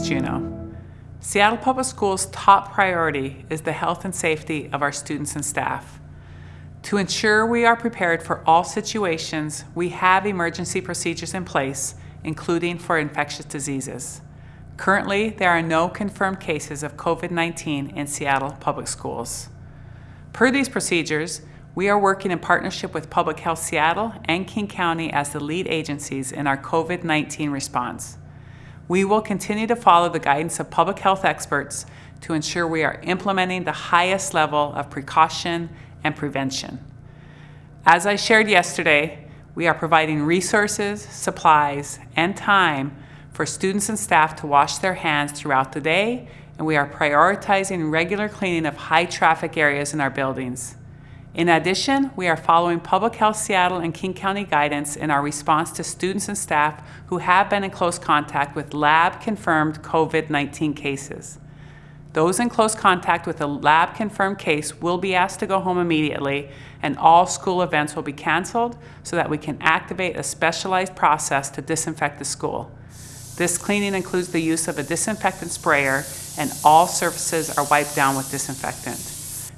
Juneau. Seattle Public Schools' top priority is the health and safety of our students and staff. To ensure we are prepared for all situations, we have emergency procedures in place, including for infectious diseases. Currently, there are no confirmed cases of COVID-19 in Seattle Public Schools. Per these procedures, we are working in partnership with Public Health Seattle and King County as the lead agencies in our COVID-19 response. We will continue to follow the guidance of public health experts to ensure we are implementing the highest level of precaution and prevention. As I shared yesterday, we are providing resources, supplies, and time for students and staff to wash their hands throughout the day, and we are prioritizing regular cleaning of high traffic areas in our buildings. In addition, we are following Public Health Seattle and King County guidance in our response to students and staff who have been in close contact with lab-confirmed COVID-19 cases. Those in close contact with a lab-confirmed case will be asked to go home immediately and all school events will be canceled so that we can activate a specialized process to disinfect the school. This cleaning includes the use of a disinfectant sprayer and all surfaces are wiped down with disinfectant.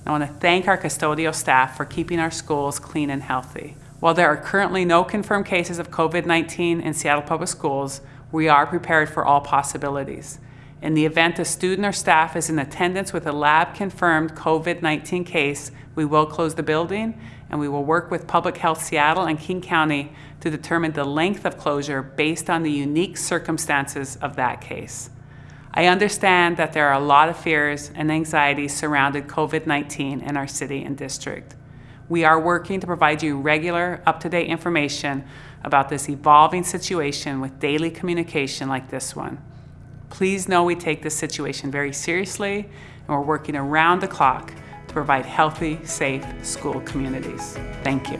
I want to thank our custodial staff for keeping our schools clean and healthy. While there are currently no confirmed cases of COVID-19 in Seattle Public Schools, we are prepared for all possibilities. In the event a student or staff is in attendance with a lab-confirmed COVID-19 case, we will close the building and we will work with Public Health Seattle and King County to determine the length of closure based on the unique circumstances of that case. I understand that there are a lot of fears and anxieties surrounding COVID-19 in our city and district. We are working to provide you regular, up-to-date information about this evolving situation with daily communication like this one. Please know we take this situation very seriously and we're working around the clock to provide healthy, safe school communities. Thank you.